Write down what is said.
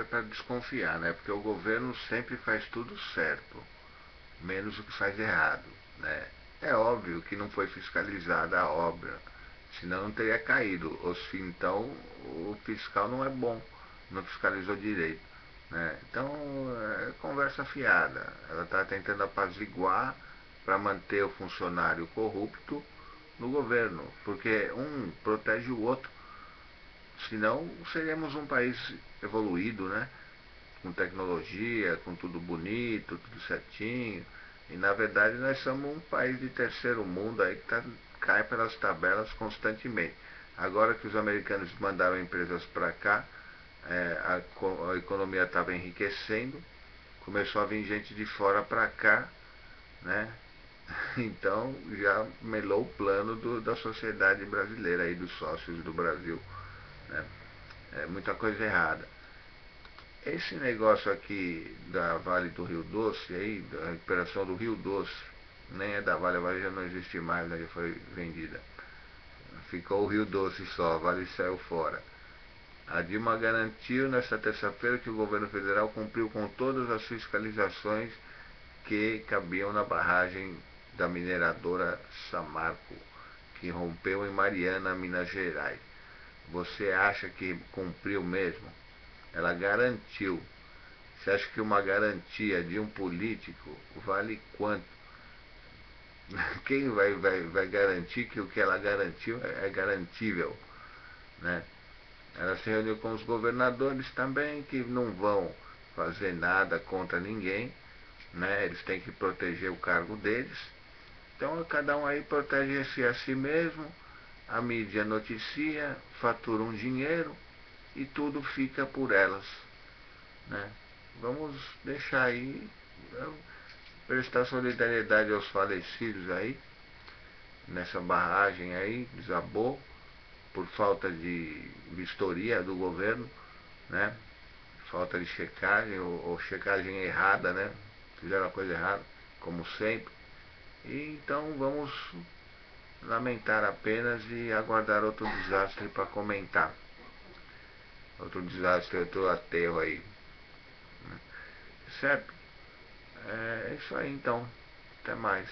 é para desconfiar, né? Porque o governo sempre faz tudo certo, menos o que faz errado, né? É óbvio que não foi fiscalizada a obra, senão não teria caído. Ou se então o fiscal não é bom, não fiscalizou direito. Né? Então é conversa fiada. Ela está tentando apaziguar para manter o funcionário corrupto no governo, porque um protege o outro. Senão seríamos um país evoluído, né? Com tecnologia, com tudo bonito, tudo certinho. E na verdade nós somos um país de terceiro mundo aí que tá, cai pelas tabelas constantemente. Agora que os americanos mandaram empresas para cá, é, a, a, economia estava enriquecendo, começou a vir gente de fora para cá, né? Então já melou o plano do, da sociedade brasileira aí, dos sócios do Brasil. Né? É muita coisa errada. Esse negócio aqui da Vale do Rio Doce, aí, da recuperação do Rio Doce, nem é da Vale, a Vale já não existe mais, né, já foi vendida. Ficou o Rio Doce só, a Vale saiu fora. A Dilma garantiu nesta terça-feira que o governo federal cumpriu com todas as fiscalizações que cabiam na barragem da mineradora Samarco, que rompeu em Mariana, Minas Gerais. Você acha que cumpriu mesmo? Ela garantiu. Você acha que uma garantia de um político vale quanto? Quem vai, vai, vai garantir que o que ela garantiu é, é garantível? Né? Ela se reuniu com os governadores também, que não vão fazer nada contra ninguém, né? eles têm que proteger o cargo deles. Então cada um aí protege-se a si mesmo, a mídia noticia, fatura um dinheiro e tudo fica por elas. Né? Vamos deixar aí, prestar solidariedade aos falecidos aí, nessa barragem aí, desabou, por falta de vistoria do governo, né? Falta de checagem, ou, ou checagem errada, né? Fizeram a coisa errada, como sempre. E então vamos lamentar apenas e aguardar outro desastre para comentar outro desastre, outro aterro aí. Certo? É isso aí então. Até mais.